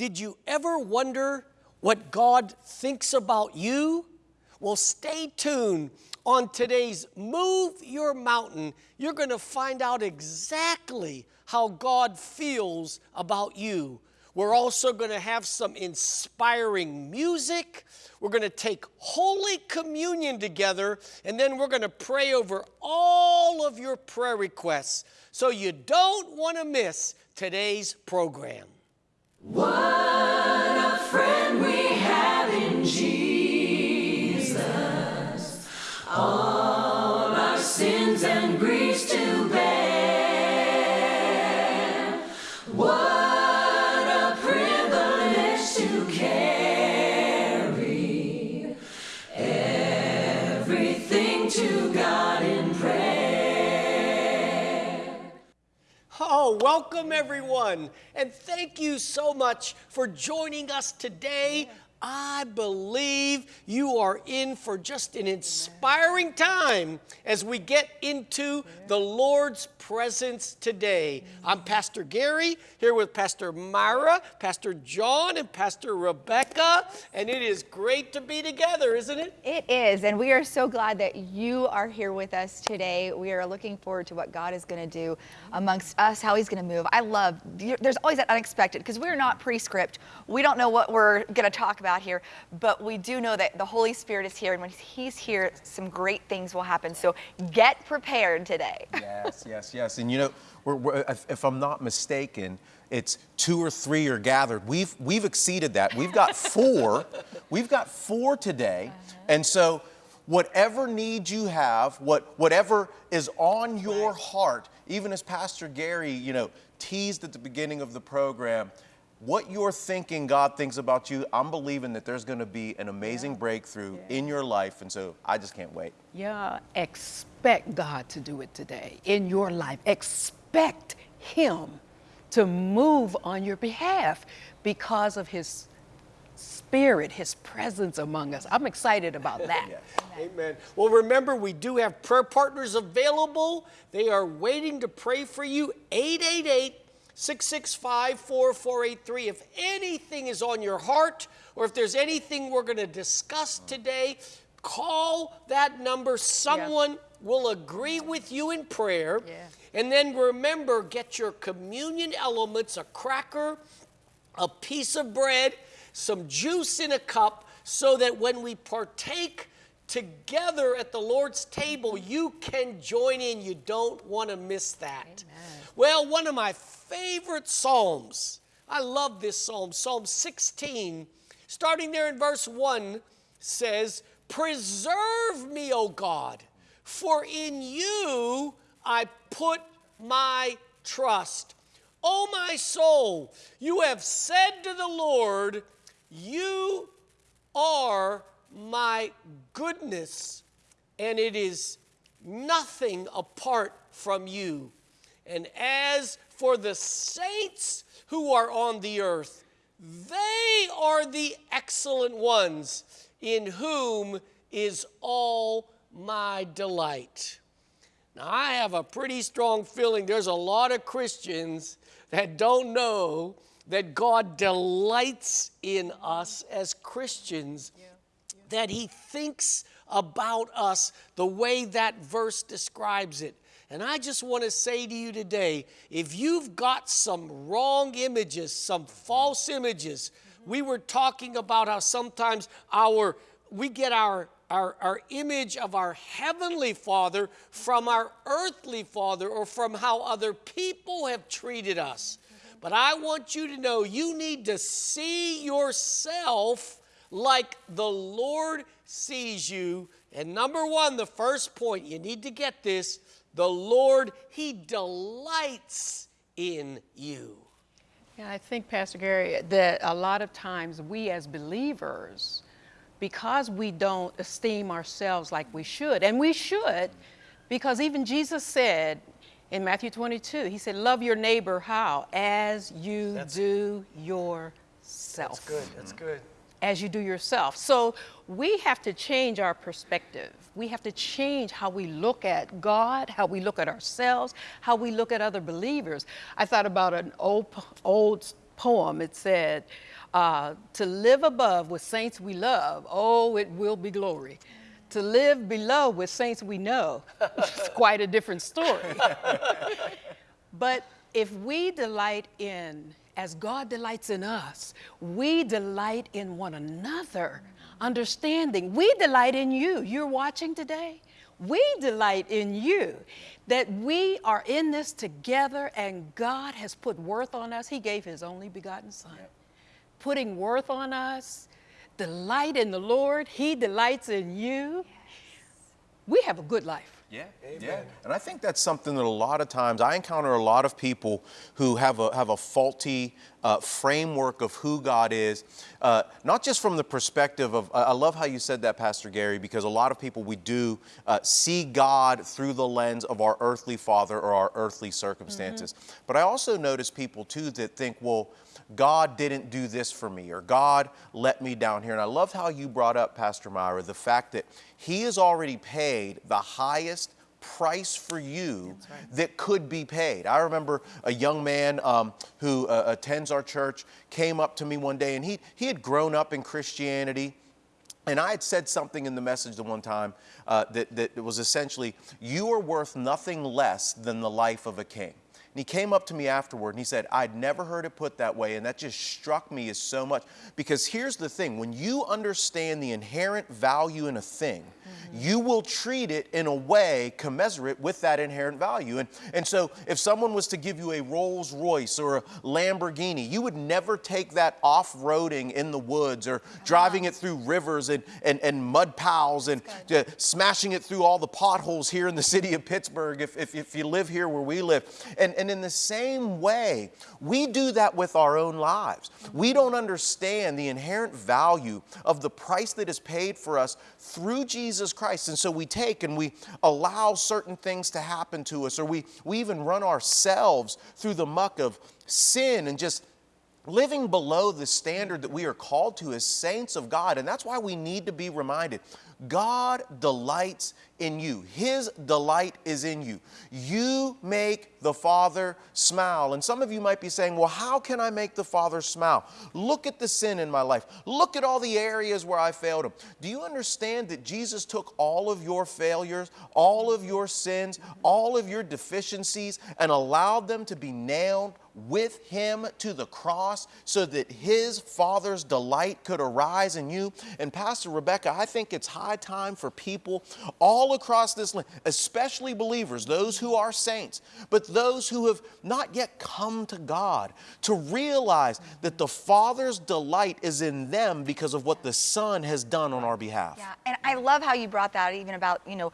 Did you ever wonder what God thinks about you? Well, stay tuned. On today's Move Your Mountain, you're going to find out exactly how God feels about you. We're also going to have some inspiring music. We're going to take Holy Communion together, and then we're going to pray over all of your prayer requests. So you don't want to miss today's program. What welcome everyone, and thank you so much for joining us today. I believe you are in for just an inspiring time as we get into the Lord's presence today. I'm Pastor Gary here with Pastor Myra, Pastor John, and Pastor Rebecca, and it is great to be together, isn't it? It is, and we are so glad that you are here with us today. We are looking forward to what God is going to do amongst us, how He's going to move. I love, there's always that unexpected because we're not pre-script. We don't know what we're going to talk about here, but we do know that the Holy Spirit is here, and when He's here, some great things will happen. So get prepared today. Yes, yes, yes. And you know, we're, we're, if, if I'm not mistaken, it's two or three are gathered. We've we've exceeded that. We've got four. we've got four today, uh-huh. and so whatever need you have, what whatever is on your heart, even as Pastor Gary, you know, teased at the beginning of the program. What you're thinking God thinks about you, I'm believing that there's going to be an amazing breakthrough in your life. And so I just can't wait. Yeah, expect God to do it today in your life. Expect Him to move on your behalf because of His Spirit, His presence among us. I'm excited about that. Amen. Well, remember, we do have prayer partners available. They are waiting to pray for you. 888 665 4483. If anything is on your heart, or if there's anything we're going to discuss mm. today, call that number. Someone will agree with you in prayer. Yeah. And then remember, get your communion elements a cracker, a piece of bread, some juice in a cup, so that when we partake together at the Lord's table, you can join in. You don't want to miss that. Well, one of my favorite Psalms, I love this Psalm, Psalm 16, starting there in verse 1, says, Preserve me, O God, for in you I put my trust. O my soul, you have said to the Lord, You are my goodness, and it is nothing apart from you. And as for the saints who are on the earth, they are the excellent ones in whom is all my delight. Now, I have a pretty strong feeling there's a lot of Christians that don't know that God delights in us as Christians, that He thinks about us the way that verse describes it. And I just want to say to you today if you've got some wrong images, some false images, we were talking about how sometimes our we get our our, our image of our heavenly father from our earthly father or from how other people have treated us. But I want you to know you need to see yourself like the Lord sees you. And number one, the first point, you need to get this the Lord, He delights in you. Yeah, I think, Pastor Gary, that a lot of times we as believers, because we don't esteem ourselves like we should, and we should, because even Jesus said in Matthew 22, He said, Love your neighbor how? As you That's- do yourself. That's good. That's good. As you do yourself. So we have to change our perspective. We have to change how we look at God, how we look at ourselves, how we look at other believers. I thought about an old old poem. It said, uh, To live above with saints we love, oh, it will be glory. To live below with saints we know, it's quite a different story. but if we delight in, as God delights in us, we delight in one another, understanding. We delight in you. You're watching today. We delight in you that we are in this together and God has put worth on us. He gave His only begotten Son. Putting worth on us, delight in the Lord. He delights in you. We have a good life. Yeah, yeah. And I think that's something that a lot of times I encounter a lot of people who have a, have a faulty uh, framework of who God is, uh, not just from the perspective of, I love how you said that, Pastor Gary, because a lot of people, we do uh, see God through the lens of our earthly father or our earthly circumstances. Mm-hmm. But I also notice people too that think, well, God didn't do this for me, or God let me down here. And I love how you brought up, Pastor Myra, the fact that He has already paid the highest price for you right. that could be paid. I remember a young man um, who uh, attends our church came up to me one day, and he, he had grown up in Christianity. And I had said something in the message the one time uh, that, that was essentially, You are worth nothing less than the life of a king. And he came up to me afterward and he said, I'd never heard it put that way. And that just struck me as so much. Because here's the thing when you understand the inherent value in a thing, mm-hmm. you will treat it in a way commensurate with that inherent value. And, and so if someone was to give you a Rolls Royce or a Lamborghini, you would never take that off roading in the woods or driving it through rivers and, and, and mud piles and uh, smashing it through all the potholes here in the city of Pittsburgh if, if, if you live here where we live. And, and in the same way, we do that with our own lives. We don't understand the inherent value of the price that is paid for us through Jesus Christ. And so we take and we allow certain things to happen to us, or we, we even run ourselves through the muck of sin and just living below the standard that we are called to as saints of God. And that's why we need to be reminded God delights in you. His delight is in you. You make the Father smile. And some of you might be saying, well, how can I make the Father smile? Look at the sin in my life. Look at all the areas where I failed Him. Do you understand that Jesus took all of your failures, all of your sins, all of your deficiencies, and allowed them to be nailed with him to the cross so that his father's delight could arise in you. And Pastor Rebecca, I think it's high time for people all across this land, especially believers, those who are saints, but those who have not yet come to God, to realize that the Father's delight is in them because of what the Son has done on our behalf. Yeah, and I love how you brought that even about, you know,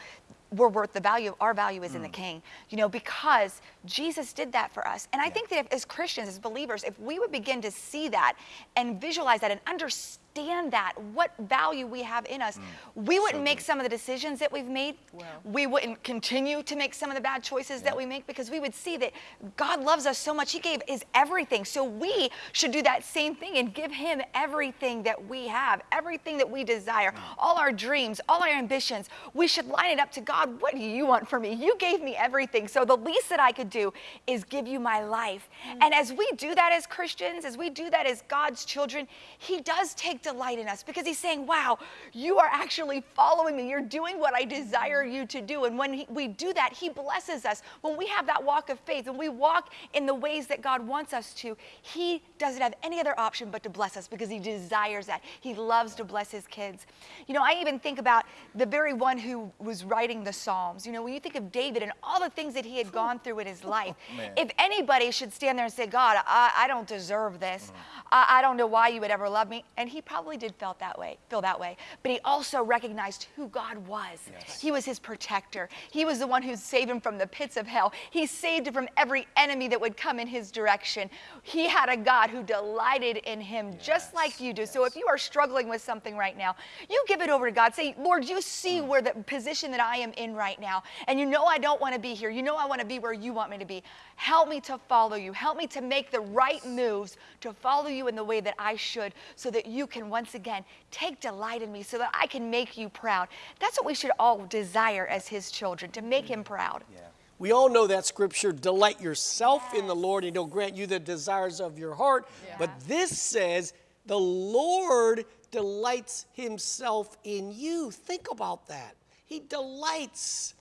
we're worth the value our value is mm. in the mm. king you know because jesus did that for us and i think that if, as christians as believers if we would begin to see that and visualize that and understand understand that, what value we have in us, mm. we wouldn't so make some of the decisions that we've made. We wouldn't continue to make some of the bad choices yeah. that we make because we would see that God loves us so much. He gave His everything. So we should do that same thing and give Him everything that we have, everything that we desire, mm. all our dreams, all our ambitions. We should line it up to God. What do you want from me? You gave me everything. So the least that I could do is give you my life. Mm. And as we do that as Christians, as we do that as God's children, He does take delight in us because he's saying, Wow, you are actually following me. You're doing what I desire you to do. And when he, we do that, he blesses us. When we have that walk of faith, when we walk in the ways that God wants us to, he doesn't have any other option but to bless us because he desires that. He loves to bless his kids. You know, I even think about the very one who was writing the Psalms. You know, when you think of David and all the things that he had gone through in his life, if anybody should stand there and say, God, I, I don't deserve this, mm. I, I don't know why you would ever love me, and he probably probably did felt that way, feel that way, but he also recognized who God was. Yes. He was his protector. He was the one who saved him from the pits of hell. He saved him from every enemy that would come in his direction. He had a God who delighted in him yes. just like you do. Yes. So if you are struggling with something right now, you give it over to God. Say, Lord, you see mm. where the position that I am in right now, and you know I don't want to be here. You know I want to be where you want me to be. Help me to follow you. Help me to make the right moves to follow you in the way that I should so that you can once again take delight in me so that I can make you proud. That's what we should all desire as his children, to make him proud. Yeah. We all know that scripture delight yourself in the Lord, and He'll grant you the desires of your heart. But this says, the Lord delights Himself in you. Think about that. He delights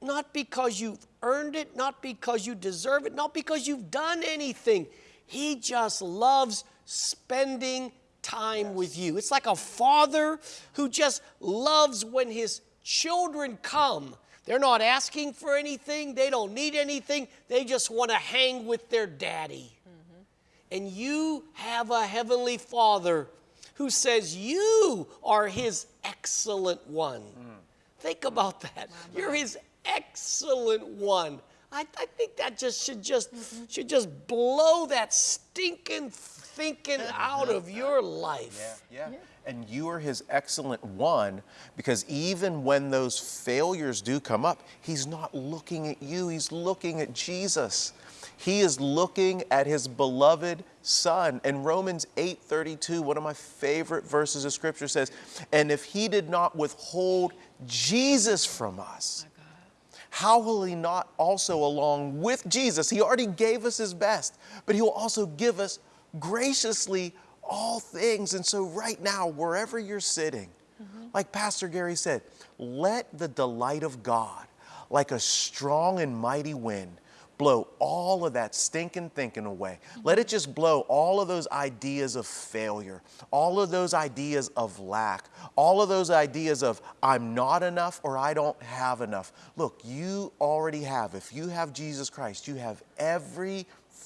not because you've earned it, not because you deserve it, not because you've done anything. He just loves spending time with you. It's like a father who just loves when his children come. They're not asking for anything, they don't need anything, they just want to hang with their daddy. Mm-hmm. And you have a heavenly father who says you are his excellent one. Mm. Think about that. You're his excellent one. I, I think that just should just should just blow that stinking thinking out of your life. Yeah. yeah. And you are his excellent one because even when those failures do come up, he's not looking at you, he's looking at Jesus. He is looking at his beloved son. And Romans 8:32, one of my favorite verses of scripture says, "And if he did not withhold Jesus from us, how will he not also, along with Jesus, he already gave us his best, but he will also give us graciously all things. And so, right now, wherever you're sitting, mm-hmm. like Pastor Gary said, let the delight of God, like a strong and mighty wind, blow all of that stinking thinking away. Let it just blow all of those ideas of failure, all of those ideas of lack, all of those ideas of I'm not enough or I don't have enough. Look, you already have. If you have Jesus Christ, you have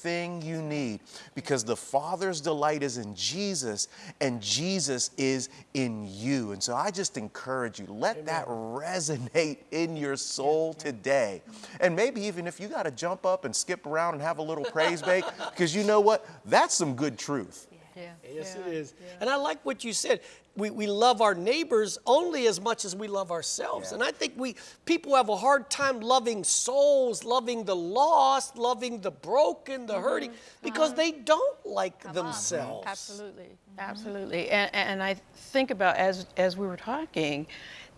everything you need because the Father's delight is in Jesus and Jesus is in you. And so I just encourage you, let that resonate in your soul today. And maybe even if you got to jump up and skip around and have a little praise break, because you know what? That's some good truth. Yeah. Yes, yeah, it is. yeah. And I like what you said. We, we love our neighbors only as much as we love ourselves. Yeah. And I think we people have a hard time loving souls, loving the lost, loving the broken, the hurting, because they don't like themselves. Absolutely, absolutely. And, and I think about as as we were talking,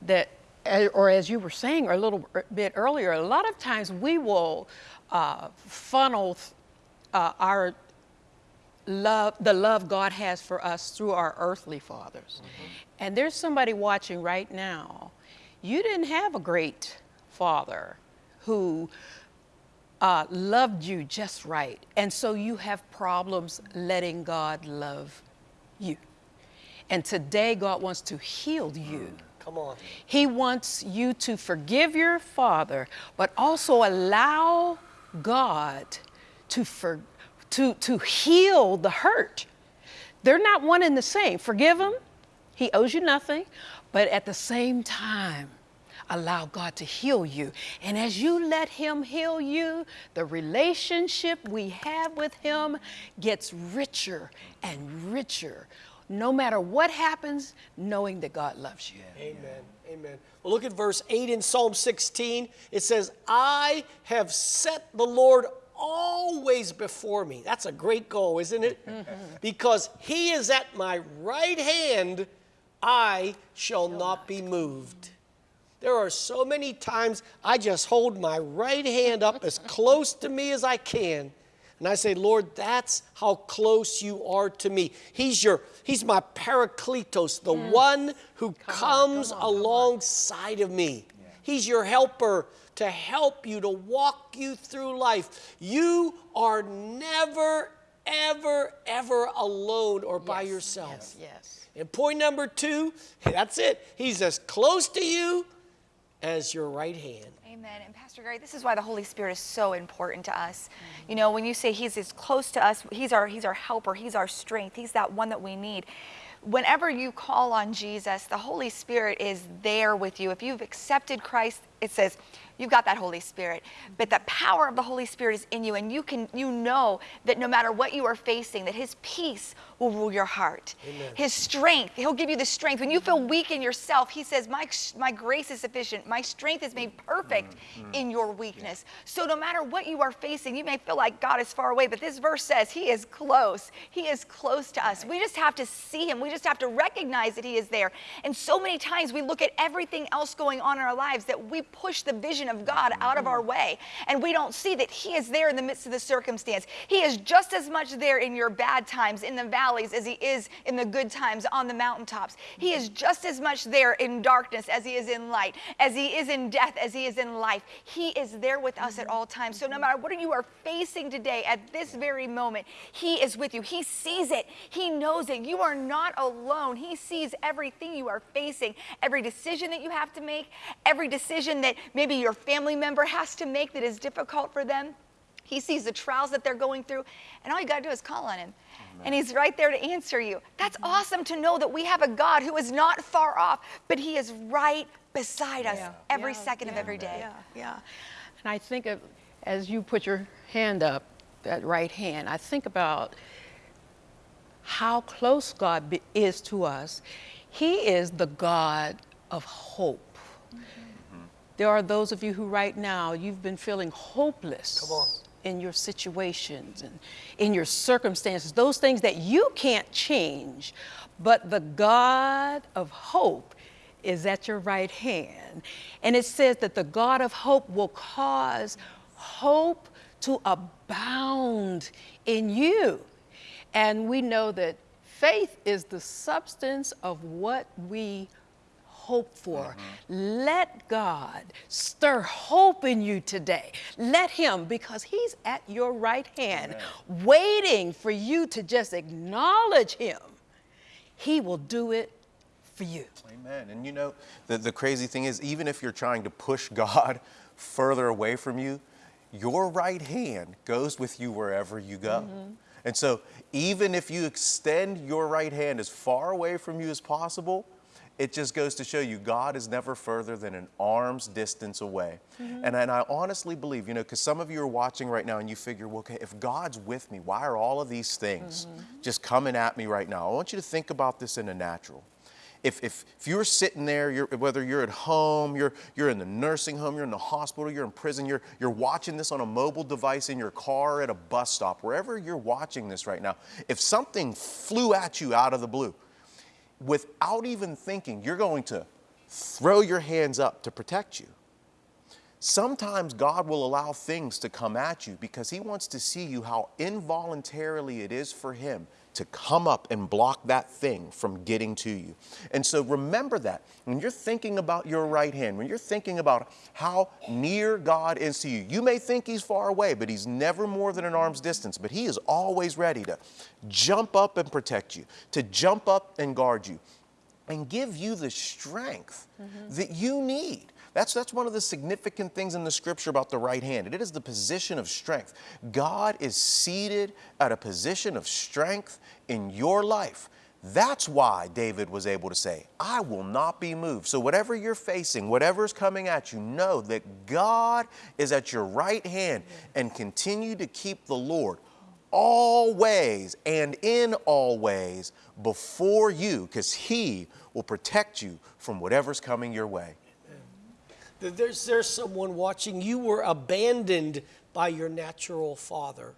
that uh, or as you were saying a little bit earlier, a lot of times we will uh, funnel uh, our love, the love God has for us through our earthly fathers. And there's somebody watching right now. You didn't have a great father who uh, loved you just right. And so you have problems letting God love you. And today, God wants to heal you. Come on. He wants you to forgive your father, but also allow God to, for, to, to heal the hurt. They're not one and the same. Forgive him, he owes you nothing, but at the same time, allow God to heal you. And as you let him heal you, the relationship we have with him gets richer and richer. No matter what happens, knowing that God loves you. Amen. Amen. Well, look at verse 8 in Psalm 16. It says, I have set the Lord always before me. That's a great goal, isn't it? Because he is at my right hand, I shall not be moved. There are so many times I just hold my right hand up as close to me as I can. And I say, Lord, that's how close you are to me. He's your, he's my parakletos, the one who comes alongside of me. He's your helper to help you, to walk you through life. You are never, ever, ever alone or by yourself. Yes, yes. And point number two, that's it. He's as close to you as your right hand. Amen. And Pastor Gary, this is why the Holy Spirit is so important to us. Mm-hmm. You know, when you say He's as close to us, He's our He's our helper, He's our strength, He's that one that we need. Whenever you call on Jesus, the Holy Spirit is there with you. If you've accepted Christ, it says you've got that Holy Spirit. But the power of the Holy Spirit is in you, and you can you know that no matter what you are facing, that His peace will rule your heart. His strength, He'll give you the strength. When you feel weak in yourself, He says, My, my grace is sufficient. My strength is made perfect mm-hmm. in your weakness. So no matter what you are facing, you may feel like God is far away, but this verse says He is close. He is close to us. We just have to see Him. We just have to recognize that He is there. And so many times we look at everything else going on in our lives that we push the vision of God out of our way. And we don't see that He is there in the midst of the circumstance. He is just as much there in your bad times, in the valleys, as He is in the good times on the mountaintops. He is just as much there in darkness as He is in light, as He is in death, as He is in life. He is there with us at all times. So no matter what you are facing today at this very moment, He is with you. He sees it, He knows it. You are not alone. He sees everything you are facing, every decision that you have to make, every decision that maybe your family member has to make that is difficult for them. He sees the trials that they're going through, and all you got to do is call on Him. And He's right there to answer you. That's mm-hmm. awesome to know that we have a God who is not far off, but He is right beside us Yeah. every Yeah, second of every day. Yeah, yeah. And I think of, as you put your hand up, that right hand, I think about how close God be, is to us. He is the God of hope. There are those of you who right now you've been feeling hopeless in your situations and in your circumstances, those things that you can't change, but the God of hope is at your right hand. And it says that the God of hope will cause hope to abound in you. And we know that faith is the substance of what we hope for. Mm-hmm. Let God stir hope in you today. Let Him, because He's at your right hand, waiting for you to just acknowledge Him. He will do it for you. Amen. And you know, the, the crazy thing is, even if you're trying to push God further away from you, your right hand goes with you wherever you go. Mm-hmm. And so, even if you extend your right hand as far away from you as possible, it just goes to show you God is never further than an arm's distance away. Mm-hmm. And, and I honestly believe, you know, because some of you are watching right now and you figure, well, okay, if God's with me, why are all of these things mm-hmm. just coming at me right now? I want you to think about this in the natural if, if, if you're sitting there, you're, whether you're at home, you're, you're in the nursing home, you're in the hospital, you're in prison, you're, you're watching this on a mobile device in your car at a bus stop, wherever you're watching this right now, if something flew at you out of the blue, without even thinking, you're going to throw your hands up to protect you. Sometimes God will allow things to come at you because He wants to see you how involuntarily it is for Him to come up and block that thing from getting to you. And so remember that when you're thinking about your right hand, when you're thinking about how near God is to you, you may think He's far away, but He's never more than an arm's distance, but He is always ready to jump up and protect you, to jump up and guard you, and give you the strength mm-hmm. that you need. That's, that's one of the significant things in the scripture about the right hand. It is the position of strength. God is seated at a position of strength in your life. That's why David was able to say, I will not be moved. So, whatever you're facing, whatever's coming at you, know that God is at your right hand and continue to keep the Lord always and in all ways before you because He will protect you from whatever's coming your way. There's, there's someone watching. You were abandoned by your natural father.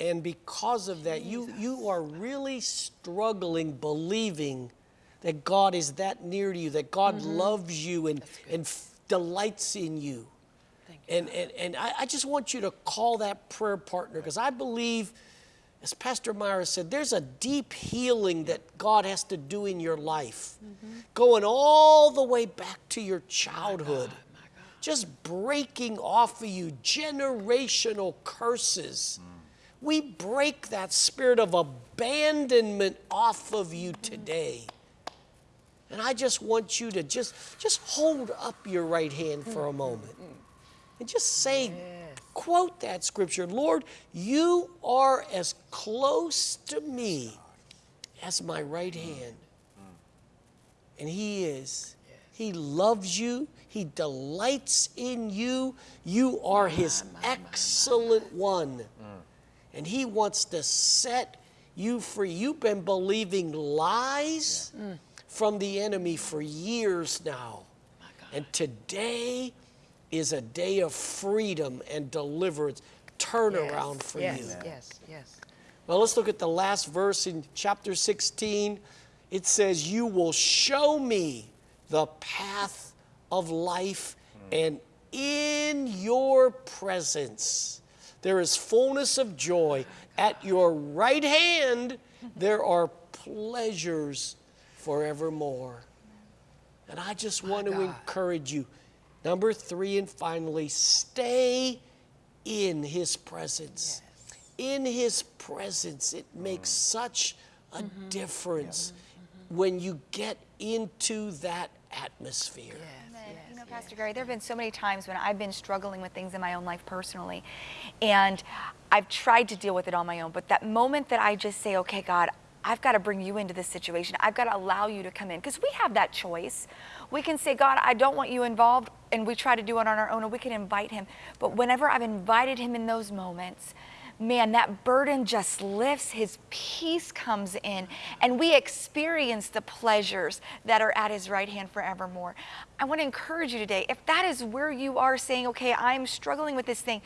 And because of that, you, you are really struggling believing that God is that near to you, that God loves you and, and delights in you. And, and, and I, I just want you to call that prayer partner because I believe, as Pastor Myra said, there's a deep healing that God has to do in your life, going all the way back to your childhood, just breaking off of you generational curses. We break that spirit of abandonment off of you today. And I just want you to just just hold up your right hand for a moment. And just say, quote that scripture Lord, you are as close to me as my right hand. And He is. He loves you, He delights in you. You are His excellent one. And He wants to set you free. You've been believing lies from the enemy for years now. And today is a day of freedom and deliverance, turnaround for yes, you. Yes, yes. Well, let's look at the last verse in chapter 16. it says, You will show me the path of life, and in your presence there is fullness of joy. At your right hand there are pleasures forevermore. And I just want to encourage you. Number three, and finally, stay in his presence. In his presence, it mm-hmm. makes such a mm-hmm. difference mm-hmm. when you get into that atmosphere. Amen. You know, Pastor Gary, there have been so many times when I've been struggling with things in my own life personally, and I've tried to deal with it on my own. But that moment that I just say, okay, God, I've got to bring you into this situation. I've got to allow you to come in because we have that choice. We can say, God, I don't want you involved, and we try to do it on our own, or we can invite him. But whenever I've invited him in those moments, man, that burden just lifts, his peace comes in, and we experience the pleasures that are at his right hand forevermore. I want to encourage you today, if that is where you are saying, okay, I'm struggling with this thing,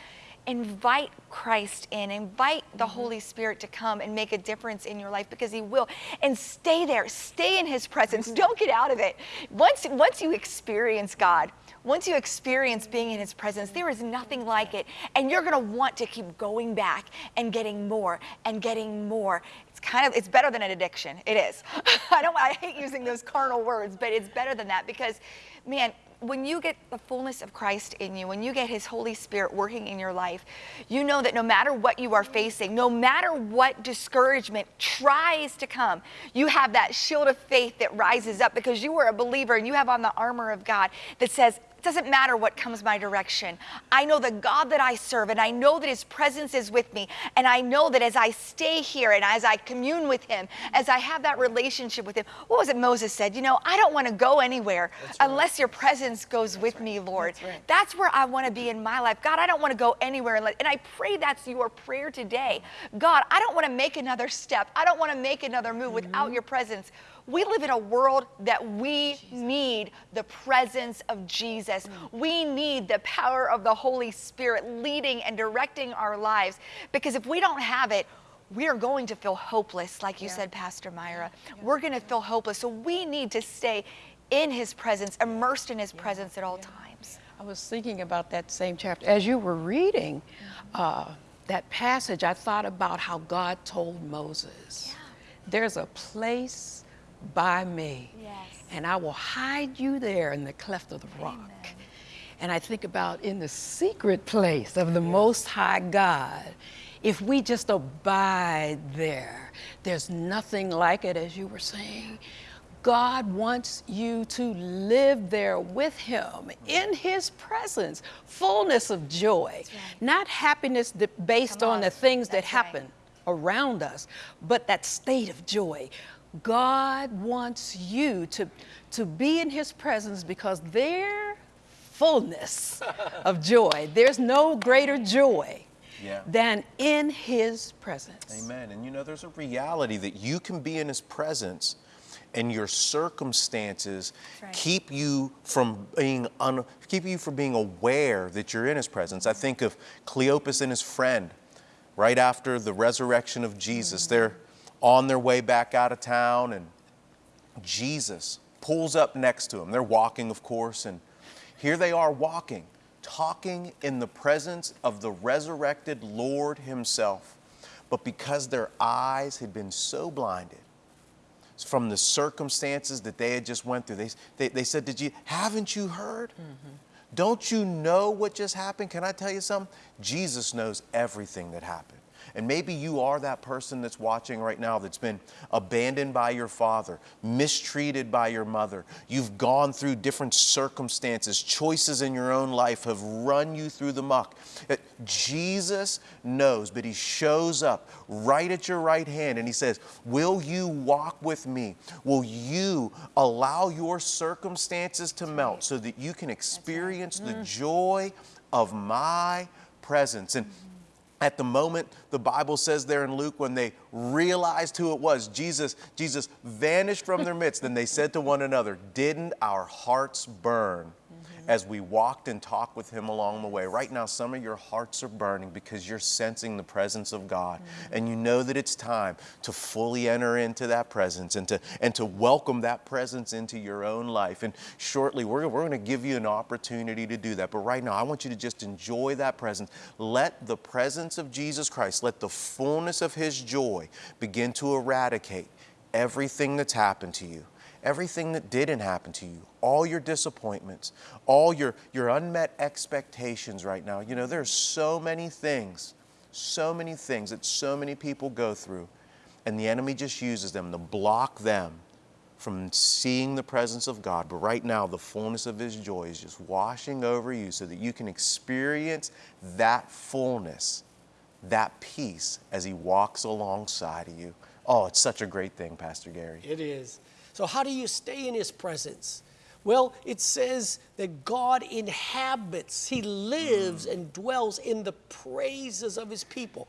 invite Christ in, invite the mm-hmm. Holy Spirit to come and make a difference in your life because He will. And stay there, stay in His presence. Mm-hmm. Don't get out of it. Once, once you experience God, once you experience being in His presence, there is nothing like it. And you're gonna want to keep going back and getting more and getting more. It's kind of, it's better than an addiction. It is. I don't, I hate using those carnal words, but it's better than that because, man, when you get the fullness of Christ in you, when you get His Holy Spirit working in your life, you know that no matter what you are facing, no matter what discouragement tries to come, you have that shield of faith that rises up because you are a believer and you have on the armor of God that says, it doesn't matter what comes my direction. I know the God that I serve, and I know that His presence is with me. And I know that as I stay here and as I commune with Him, as I have that relationship with Him, what was it Moses said? You know, I don't want to go anywhere unless your presence goes with me, Lord. That's, where I want to be in my life. God, I don't want to go anywhere. Unless, and I pray that's your prayer today. God, I don't want to make another step. I don't want to make another move without your presence. We live in a world that we need the presence of Jesus. We need the power of the Holy Spirit leading and directing our lives because if we don't have it, we are going to feel hopeless, like you said, Pastor Myra. We're going to feel hopeless. So we need to stay in His presence, immersed in His presence at all times. I was thinking about that same chapter. As you were reading uh, that passage, I thought about how God told Moses, There's a place by me, Yes. and I will hide you there in the cleft of the rock. And I think about in the secret place of the Most High God, if we just abide there, there's nothing like it, as you were saying. God wants you to live there with Him in His presence, fullness of joy, not happiness based on on. the things that That's right. happen around us, but that state of joy. God wants you to, to be in His presence because there fullness of joy. There's no greater joy Yeah. than in His presence. Amen. And you know, there's a reality that you can be in His presence and your circumstances right. keep you from being un, keep you from being aware that you're in His presence. I think of Cleopas and his friend right after the resurrection of Jesus. Mm-hmm. They're on their way back out of town and Jesus pulls up next to them. They're walking, of course, and here they are walking, talking in the presence of the resurrected Lord Himself. But because their eyes had been so blinded from the circumstances that they had just went through, they, they, they said, Did you, haven't you heard? Mm-hmm. Don't you know what just happened? Can I tell you something? Jesus knows everything that happened. And maybe you are that person that's watching right now that's been abandoned by your father, mistreated by your mother. You've gone through different circumstances, choices in your own life have run you through the muck. Uh, Jesus knows, but He shows up right at your right hand and He says, Will you walk with me? Will you allow your circumstances to melt so that you can experience the joy of my presence? And at the moment the bible says there in luke when they realized who it was jesus jesus vanished from their midst. And they said to one another didn't our hearts burn as we walked and talked with Him along the way. Right now, some of your hearts are burning because you're sensing the presence of God. Mm-hmm. And you know that it's time to fully enter into that presence and to, and to welcome that presence into your own life. And shortly, we're, we're going to give you an opportunity to do that. But right now, I want you to just enjoy that presence. Let the presence of Jesus Christ, let the fullness of His joy begin to eradicate everything that's happened to you everything that didn't happen to you, all your disappointments, all your, your unmet expectations right now. You know, there's so many things, so many things that so many people go through, and the enemy just uses them to block them from seeing the presence of God. But right now, the fullness of His joy is just washing over you so that you can experience that fullness, that peace as He walks alongside of you. Oh, it's such a great thing, Pastor Gary. It is. So, how do you stay in His presence? Well, it says that God inhabits, He lives and dwells in the praises of His people.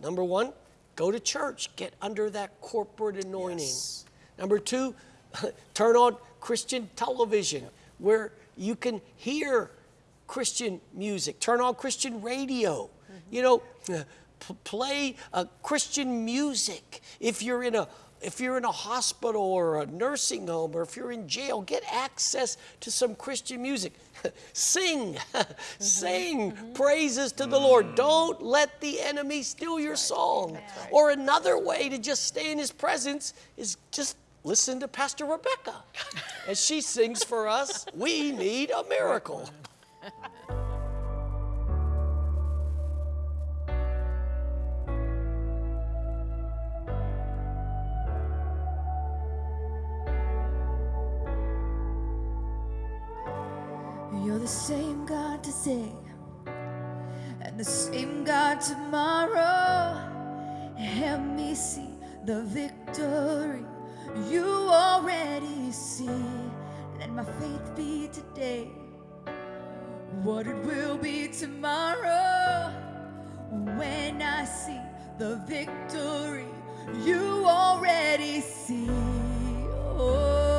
Number one, go to church, get under that corporate anointing. Yes. Number two, turn on Christian television where you can hear Christian music. Turn on Christian radio. You know, play uh, Christian music. If you're in a if you're in a hospital or a nursing home or if you're in jail, get access to some Christian music. sing, mm-hmm. sing mm-hmm. praises to the Lord. Mm. Don't let the enemy steal your song. Or another way to just stay in his presence is just listen to Pastor Rebecca as she sings for us, We Need a Miracle. Same God today and the same God tomorrow. Help me see the victory you already see. Let my faith be today what it will be tomorrow when I see the victory you already see. Oh,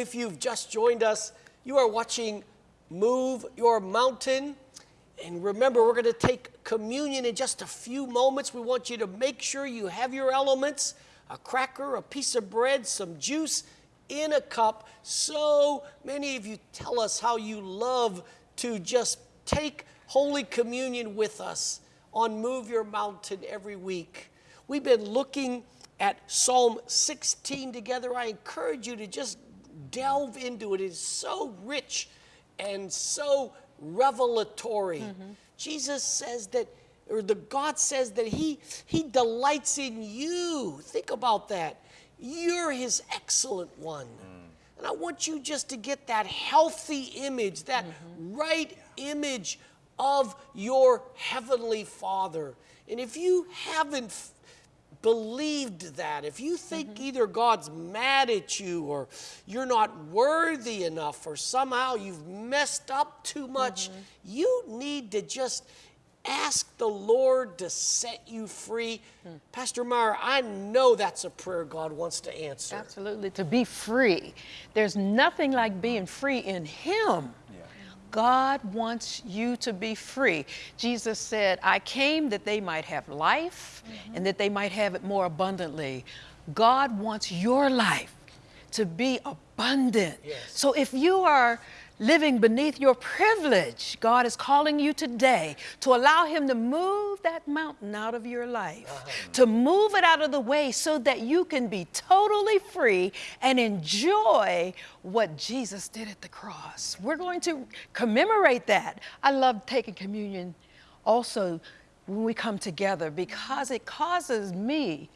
if you've just joined us, you are watching Move Your Mountain. And remember, we're going to take communion in just a few moments. We want you to make sure you have your elements a cracker, a piece of bread, some juice in a cup. So many of you tell us how you love to just take Holy Communion with us on Move Your Mountain every week. We've been looking at Psalm 16 together. I encourage you to just delve into it. It is so rich and so revelatory. Mm-hmm. Jesus says that, or the God says that He He delights in you. Think about that. You're His excellent one. Mm. And I want you just to get that healthy image, that mm-hmm. right image of your heavenly Father. And if you haven't believed that, if you think mm-hmm. either God's mad at you or you're not worthy enough or somehow you've messed up too much, mm-hmm. you need to just ask the Lord to set you free. Hmm. Pastor Meyer, I know that's a prayer God wants to answer. Absolutely, to be free. There's nothing like being free in Him. God wants you to be free. Jesus said, I came that they might have life mm-hmm. and that they might have it more abundantly. God wants your life to be abundant. So if you are living beneath your privilege, God is calling you today to allow Him to move that mountain out of your life, uh-huh. to move it out of the way so that you can be totally free and enjoy what Jesus did at the cross. We're going to commemorate that. I love taking communion also when we come together because it causes me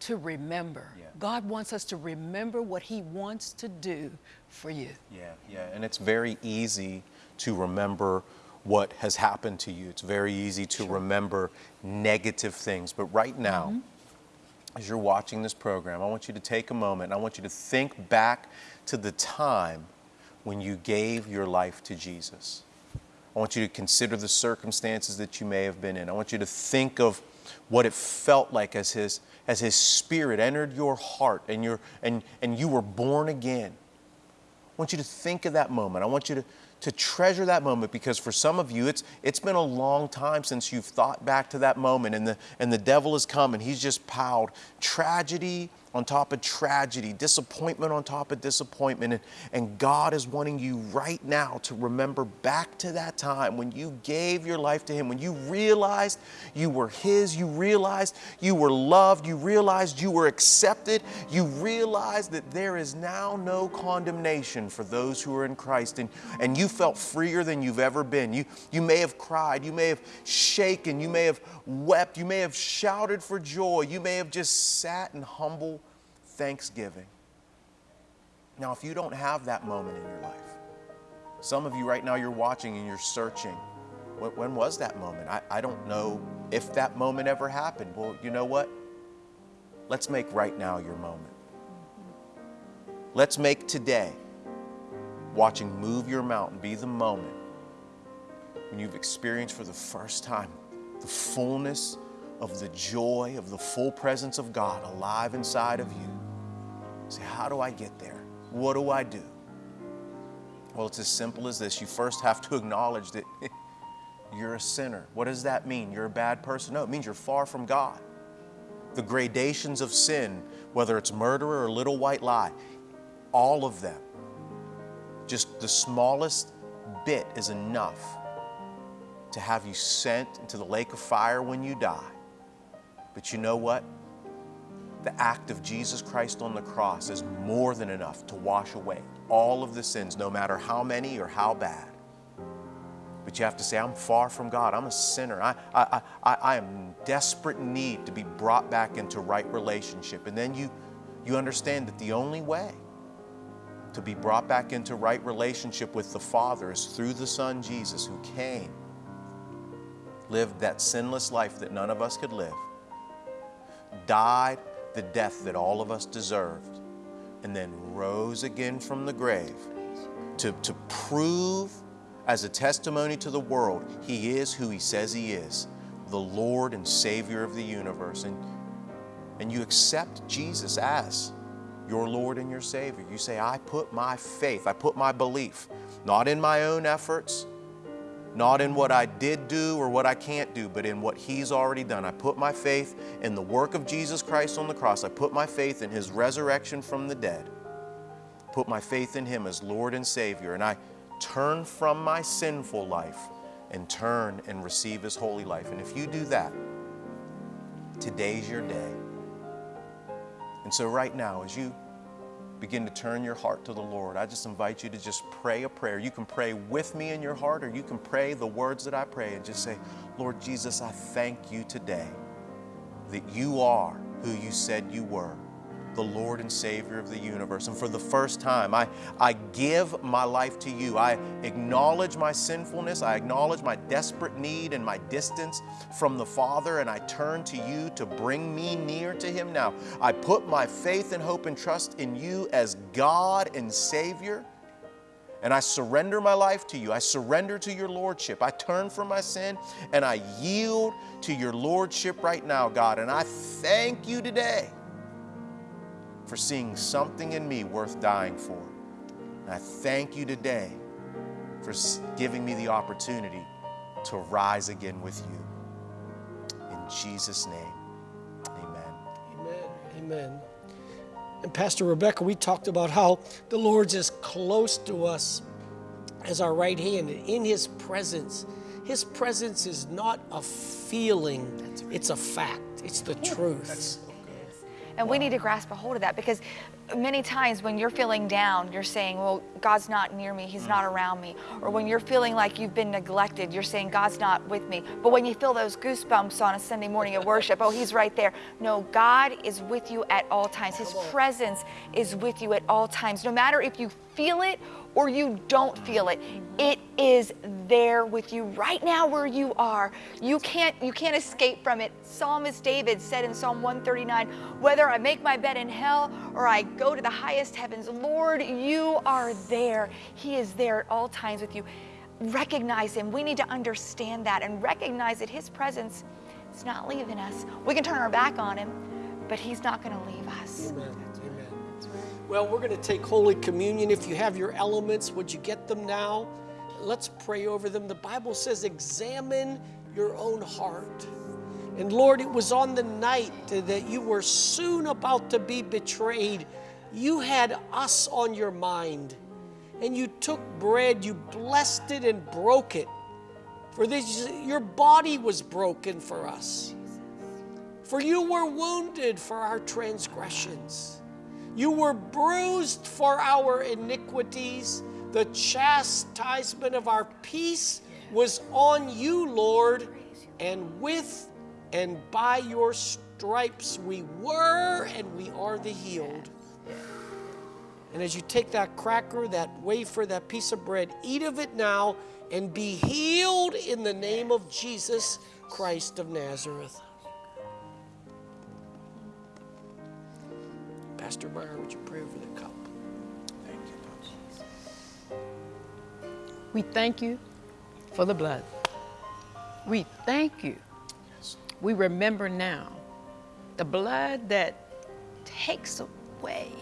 to remember. Yeah. God wants us to remember what He wants to do for you. Yeah, yeah, and it's very easy to remember what has happened to you. It's very easy to remember negative things. But right now, mm-hmm. as you're watching this program, I want you to take a moment and I want you to think back to the time when you gave your life to Jesus. I want you to consider the circumstances that you may have been in. I want you to think of what it felt like as his as his spirit entered your heart and your and and you were born again. I want you to think of that moment. I want you to, to treasure that moment because for some of you, it's, it's been a long time since you've thought back to that moment and the, and the devil has come and he's just piled tragedy on top of tragedy, disappointment on top of disappointment. And, and God is wanting you right now to remember back to that time when you gave your life to Him, when you realized you were His, you realized you were loved, you realized you were accepted, you realized that there is now no condemnation for those who are in Christ. And, and you felt freer than you've ever been. You, you may have cried, you may have shaken, you may have wept, you may have shouted for joy, you may have just sat in humble thanksgiving. Now, if you don't have that moment in your life, some of you right now you're watching and you're searching. When, when was that moment? I, I don't know if that moment ever happened. Well, you know what? Let's make right now your moment. Let's make today, watching Move Your Mountain, be the moment when you've experienced for the first time the fullness of the joy of the full presence of God alive inside of you. Say, how do I get there? What do I do? Well, it's as simple as this. You first have to acknowledge that you're a sinner. What does that mean? You're a bad person? No, it means you're far from God. The gradations of sin, whether it's murder or a little white lie, all of them, just the smallest bit is enough to have you sent into the lake of fire when you die. But you know what? The act of Jesus Christ on the cross is more than enough to wash away all of the sins, no matter how many or how bad. But you have to say, I'm far from God. I'm a sinner. I, I, I, I am in desperate need to be brought back into right relationship. And then you, you understand that the only way to be brought back into right relationship with the Father is through the Son Jesus who came, lived that sinless life that none of us could live, died the death that all of us deserved, and then rose again from the grave to, to prove as a testimony to the world he is who he says he is, the Lord and Savior of the universe. And, and you accept Jesus as your Lord and your Savior. You say, I put my faith, I put my belief, not in my own efforts, not in what I did do or what I can't do, but in what He's already done. I put my faith in the work of Jesus Christ on the cross. I put my faith in His resurrection from the dead. Put my faith in Him as Lord and Savior. And I turn from my sinful life and turn and receive His holy life. And if you do that, today's your day. And so, right now, as you begin to turn your heart to the Lord, I just invite you to just pray a prayer. You can pray with me in your heart, or you can pray the words that I pray and just say, Lord Jesus, I thank you today that you are who you said you were the Lord and Savior of the universe. And for the first time, I, I give my life to you. I acknowledge my sinfulness. I acknowledge my desperate need and my distance from the Father, and I turn to you to bring me near to Him now. I put my faith and hope and trust in you as God and Savior. And I surrender my life to you. I surrender to your Lordship. I turn from my sin and I yield to your Lordship right now, God. And I thank you today for seeing something in me worth dying for. And I thank you today for giving me the opportunity to rise again with you. In Jesus' name, amen. Amen. Amen. And Pastor Rebecca, we talked about how the Lord's as close to us as our right hand. In His presence, His presence is not a feeling, it's a fact, it's the truth. And we need to grasp a hold of that because many times when you're feeling down, you're saying, Well, God's not near me, He's not mm. around me. Or when you're feeling like you've been neglected, you're saying, God's not with me. But when you feel those goosebumps on a Sunday morning of worship, oh, He's right there. No, God is with you at all times. His presence is with you at all times. No matter if you feel it or you don't feel it, it is there with you right now where you are. You can't you can't escape from it. Psalmist David said in Psalm 139, whether I make my bed in hell or I go to the highest heavens, Lord, you are there. He is there at all times with you. Recognize him. We need to understand that and recognize that his presence is not leaving us. We can turn our back on him, but he's not going to leave us. Amen. Well, we're going to take Holy Communion. If you have your elements, would you get them now? Let's pray over them. The Bible says, examine your own heart. And Lord, it was on the night that you were soon about to be betrayed. You had us on your mind. And you took bread, you blessed it and broke it. For this, your body was broken for us. For you were wounded for our transgressions. You were bruised for our iniquities. The chastisement of our peace was on you, Lord, and with and by your stripes we were and we are the healed. And as you take that cracker, that wafer, that piece of bread, eat of it now and be healed in the name of Jesus Christ of Nazareth. Pastor Meyer, would you pray over the cup? Thank you, We thank you for the blood. We thank you. We remember now the blood that takes away.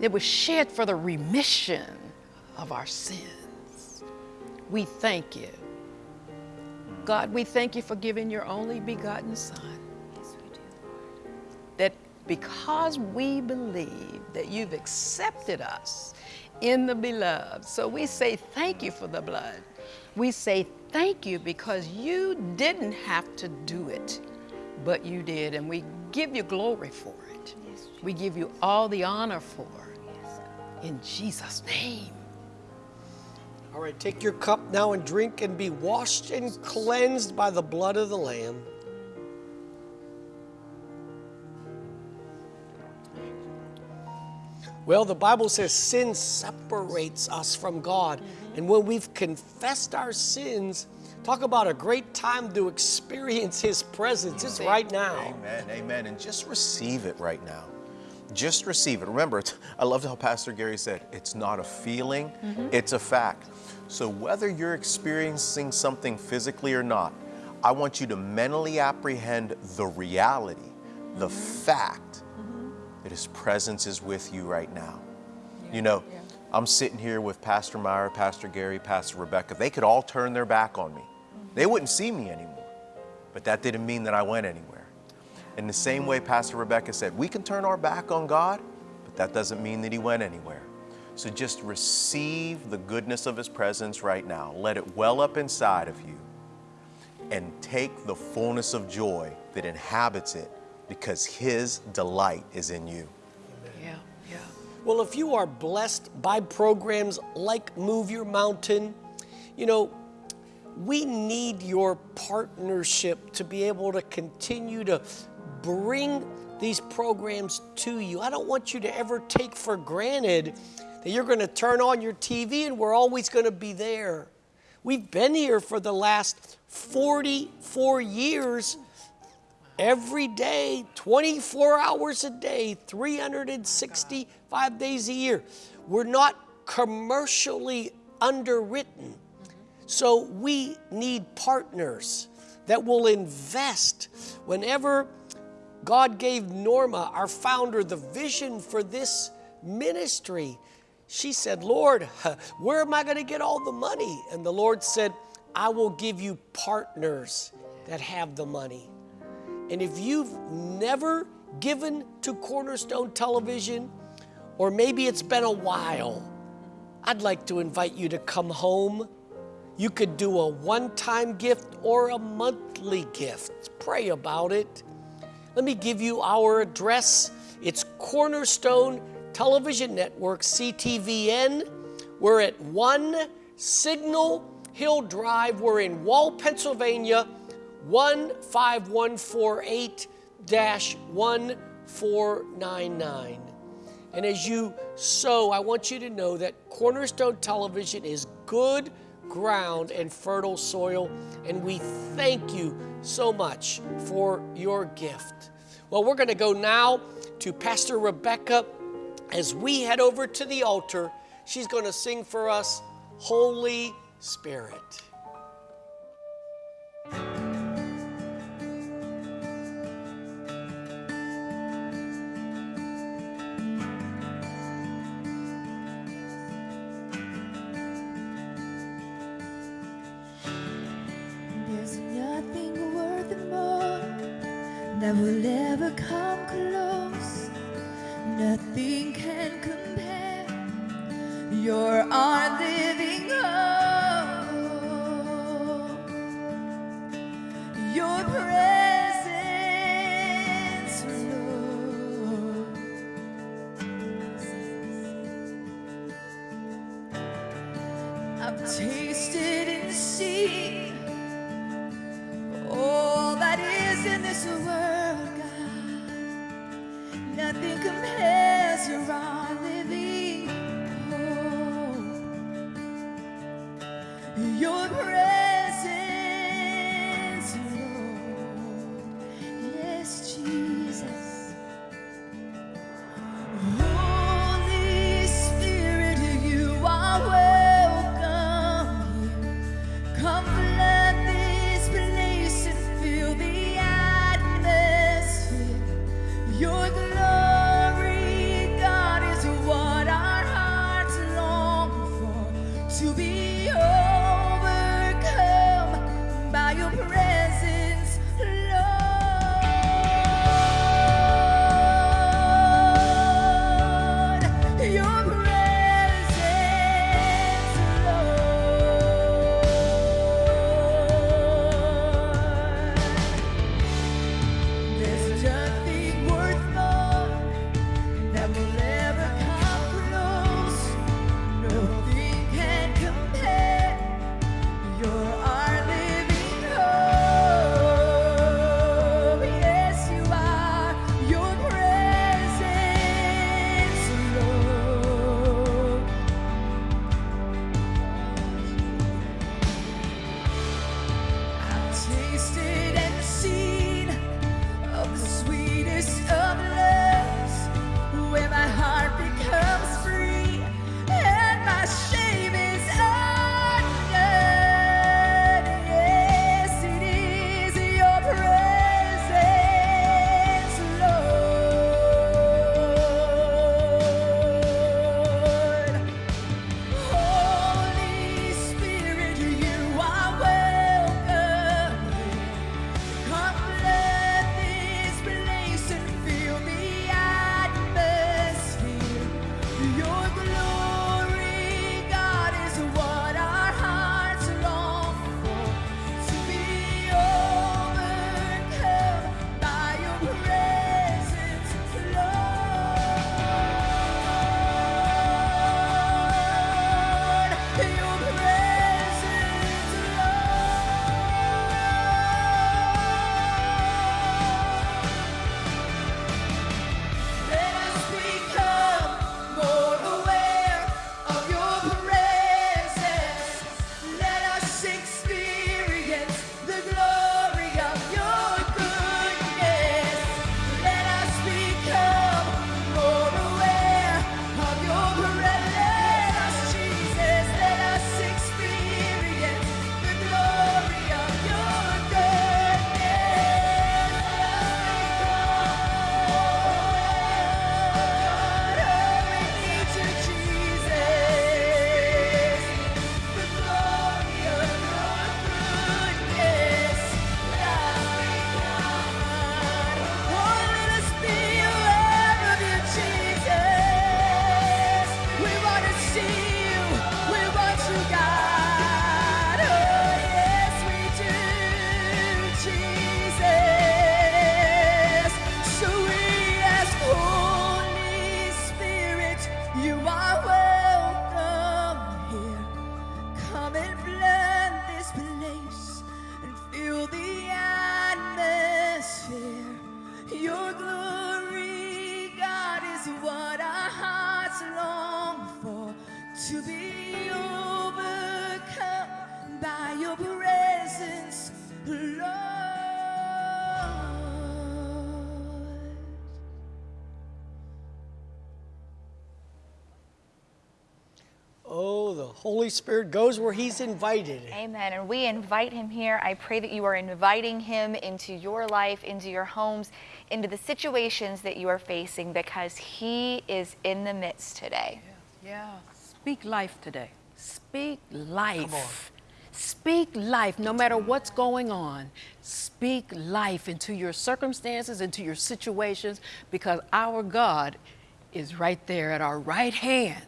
It was shed for the remission of our sins. We thank you. God, we thank you for giving your only begotten Son. That because we believe that you've accepted us in the beloved. So we say thank you for the blood. We say thank you because you didn't have to do it, but you did. And we give you glory for it. we give you all the honor for it. In Jesus' name. All right, take your cup now and drink and be washed and cleansed by the blood of the Lamb. Well, the Bible says sin separates us from God. Mm-hmm. And when we've confessed our sins, talk about a great time to experience His presence. It's right now. Amen, amen. And just receive it right now. Just receive it. Remember, I love how Pastor Gary said, it's not a feeling, mm-hmm. it's a fact. So whether you're experiencing something physically or not, I want you to mentally apprehend the reality, the mm-hmm. fact that His presence is with you right now. You know, I'm sitting here with Pastor Meyer, Pastor Gary, Pastor Rebecca. They could all turn their back on me. Mm-hmm. They wouldn't see me anymore. But that didn't mean that I went anywhere. In the same way Pastor Rebecca said, we can turn our back on God, but that doesn't mean that He went anywhere. So just receive the goodness of His presence right now. Let it well up inside of you and take the fullness of joy that inhabits it because His delight is in you. Yeah, yeah. Well, if you are blessed by programs like Move Your Mountain, you know, we need your partnership to be able to continue to bring these programs to you. I don't want you to ever take for granted that you're going to turn on your TV and we're always going to be there. We've been here for the last 44 years, every day, 24 hours a day, 365 days a year. We're not commercially underwritten. So we need partners that will invest. Whenever God gave Norma, our founder, the vision for this ministry, she said, Lord, where am I going to get all the money? And the Lord said, I will give you partners that have the money. And if you've never given to Cornerstone Television, or maybe it's been a while, I'd like to invite you to come home. You could do a one time gift or a monthly gift. Pray about it. Let me give you our address. It's Cornerstone Television Network, CTVN. We're at 1 Signal Hill Drive. We're in Wall, Pennsylvania, 15148 1499. And as you sow, I want you to know that Cornerstone Television is good ground and fertile soil, and we thank you so much for your gift. Well, we're going to go now to Pastor Rebecca as we head over to the altar. She's going to sing for us, Holy Spirit. Holy Spirit goes where He's invited. Amen. And we invite him here. I pray that you are inviting him into your life, into your homes, into the situations that you are facing because he is in the midst today. Yeah. Speak life today. Speak life. Speak life no matter what's going on. Speak life into your circumstances, into your situations, because our God is right there at our right hand,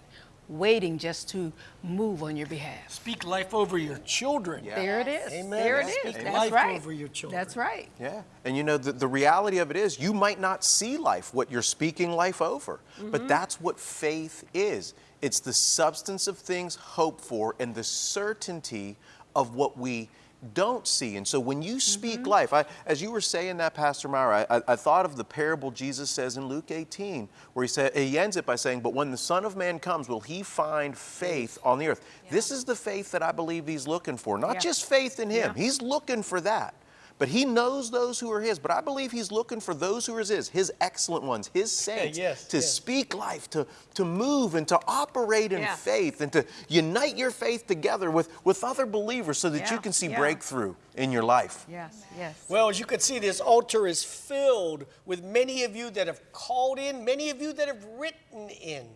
waiting just to move on your behalf. Speak life over your children. There it is. Amen. There it is. Speak is. That's life right. over your children. That's right. Yeah. And you know, the, the reality of it is you might not see life, what you're speaking life over, but mm-hmm. that's what faith is. It's the substance of things hoped for and the certainty of what we don't see. And so when you speak mm-hmm. life, I, as you were saying that, Pastor Myra, I, I, I thought of the parable Jesus says in Luke 18, where he said he ends it by saying, "But when the Son of Man comes, will he find faith on the earth?" This is the faith that I believe he's looking for, not Yeah. just faith in him. Yeah. He's looking for that. But he knows those who are his. But I believe he's looking for those who are his, his excellent ones, his saints, Yes, to yes. speak life, to, to move and to operate in Yeah. faith and to unite your faith together with, with other believers so that you can see yeah. breakthrough in your life. Yes, yes. Well, as you can see, this altar is filled with many of you that have called in, many of you that have written in.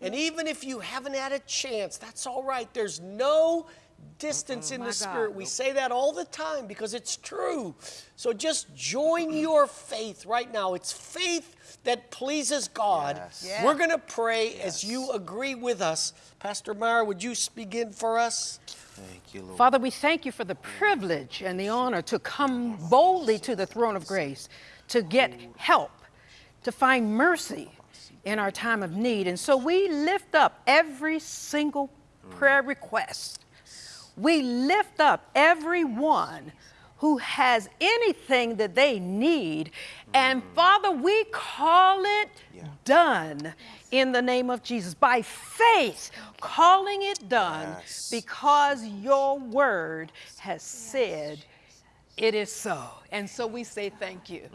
And even if you haven't had a chance, that's all right. There's no distance oh in My the God. spirit. We say that all the time because it's true. So just join your faith right now. It's faith that pleases God. Yes. Yeah. We're going to pray as you agree with us. Pastor Meyer, would you begin for us? Thank you, Lord. Father, we thank you for the privilege and the honor to come boldly to the throne of grace, to get help, to find mercy in our time of need. And so we lift up every single prayer request. We lift up everyone who has anything that they need. And Father, we call it done in the name of Jesus. By faith, calling it done Yes. because your word has said it is so. And so we say thank you.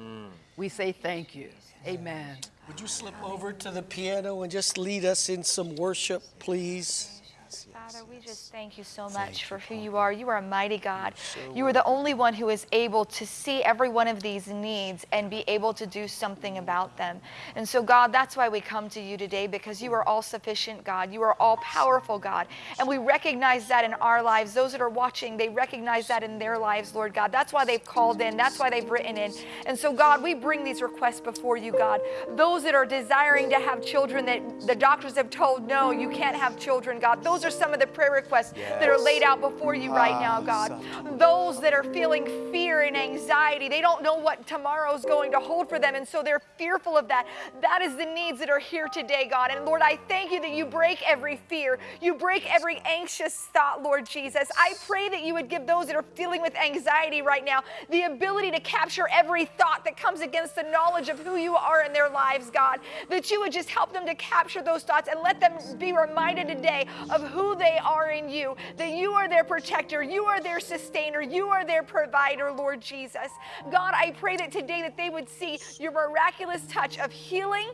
We say thank you. Amen. Would you slip over to the piano and just lead us in some worship, please? Father, we just thank you so much for who you are. You are a mighty God. You are the only one who is able to see every one of these needs and be able to do something about them. And so, God, that's why we come to you today because you are all sufficient, God. You are all powerful, God. And we recognize that in our lives. Those that are watching, they recognize that in their lives, Lord God. That's why they've called in, that's why they've written in. And so, God, we bring these requests before you, God. Those that are desiring to have children that the doctors have told, no, you can't have children, God. Those are some of the prayer requests that are laid out before you right now, God. Those that are feeling fear and anxiety, they don't know what tomorrow's going to hold for them, and so they're fearful of that. That is the needs that are here today, God. And Lord, I thank you that you break every fear, you break every anxious thought, Lord Jesus. I pray that you would give those that are dealing with anxiety right now the ability to capture every thought that comes against the knowledge of who you are in their lives, God. That you would just help them to capture those thoughts and let them be reminded today of who they are in you, that you are their protector, you are their sustainer, you are their provider, Lord Jesus. God, I pray that today that they would see your miraculous touch of healing,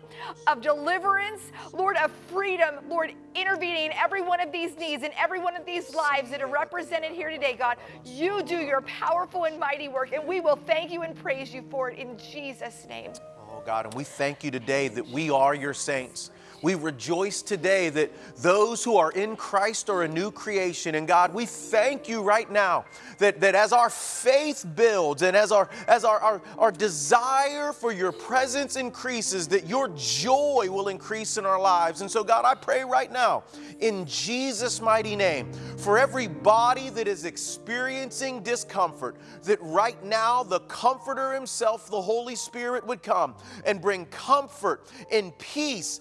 of deliverance, Lord, of freedom, Lord, intervening in every one of these needs and every one of these lives that are represented here today, God. You do your powerful and mighty work, and we will thank you and praise you for it in Jesus' name. Oh, God, and we thank you today that we are your saints. We rejoice today that those who are in Christ are a new creation. And God, we thank you right now that, that as our faith builds and as, our, as our, our, our desire for your presence increases, that your joy will increase in our lives. And so, God, I pray right now in Jesus' mighty name for every body that is experiencing discomfort, that right now the Comforter Himself, the Holy Spirit, would come and bring comfort and peace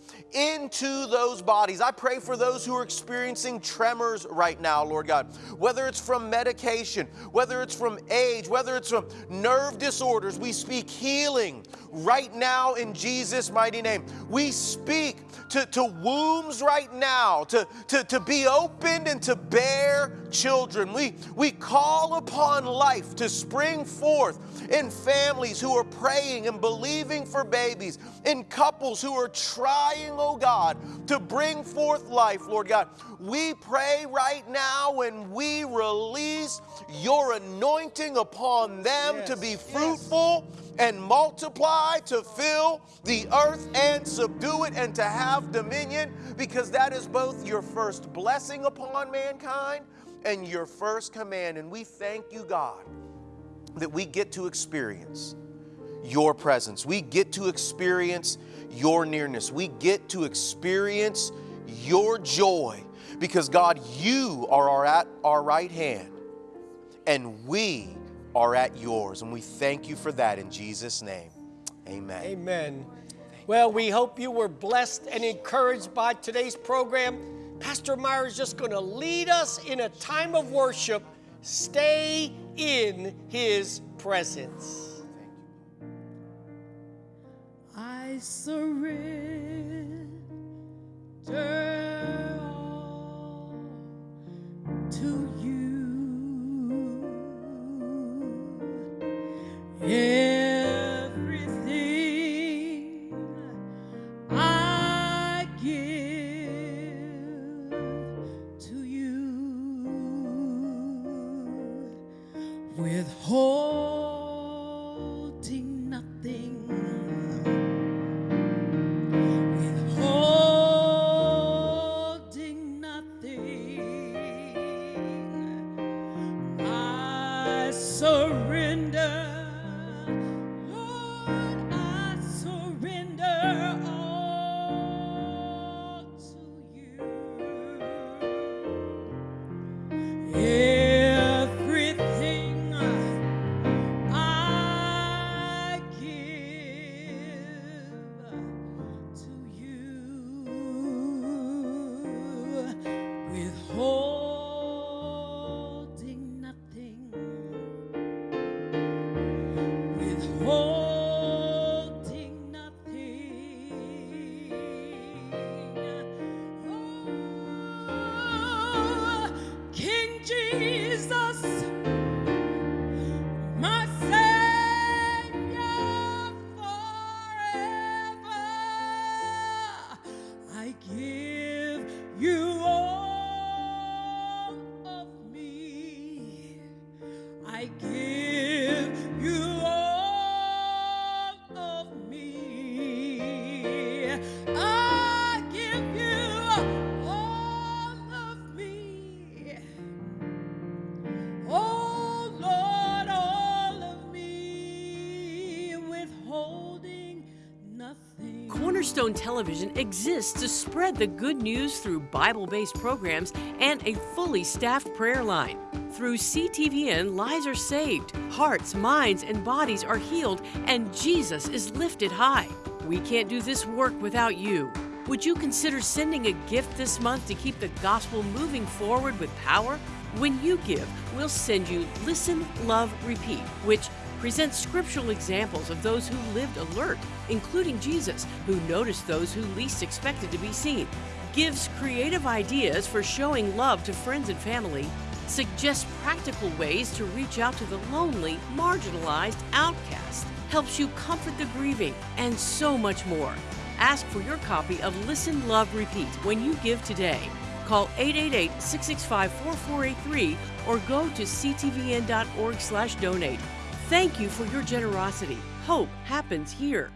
into those bodies. I pray for those who are experiencing tremors right now, Lord God, whether it's from medication, whether it's from age, whether it's from nerve disorders, we speak healing right now in Jesus' mighty name. We speak to, to wombs right now to, to, to be opened and to bear children. We, we call upon life to spring forth in families who are praying and believing for babies, in couples who are trying, oh God, to bring forth life, Lord God. We pray right now and we release your anointing upon them to be fruitful and multiply, to fill the earth and subdue it and to have dominion, because that is both your first blessing upon mankind and your first command. And we thank you, God, that we get to experience your presence. We get to experience your nearness. We get to experience your joy because, God, you are our, at our right hand and we are at yours. And we thank you for that in Jesus' name. Amen. Amen. Well, we hope you were blessed and encouraged by today's program. Pastor Meyer is just going to lead us in a time of worship. Stay in his presence. I surrender Cornerstone Television exists to spread the good news through Bible based programs and a fully staffed prayer line. Through CTVN, lives are saved, hearts, minds, and bodies are healed, and Jesus is lifted high. We can't do this work without you. Would you consider sending a gift this month to keep the gospel moving forward with power? When you give, we'll send you Listen, Love, Repeat, which presents scriptural examples of those who lived alert, including Jesus, who noticed those who least expected to be seen, gives creative ideas for showing love to friends and family, suggests practical ways to reach out to the lonely, marginalized, outcast, helps you comfort the grieving, and so much more. Ask for your copy of Listen, Love, Repeat when you give today. Call 888-665-4483 or go to ctvn.org slash donate. Thank you for your generosity. Hope happens here.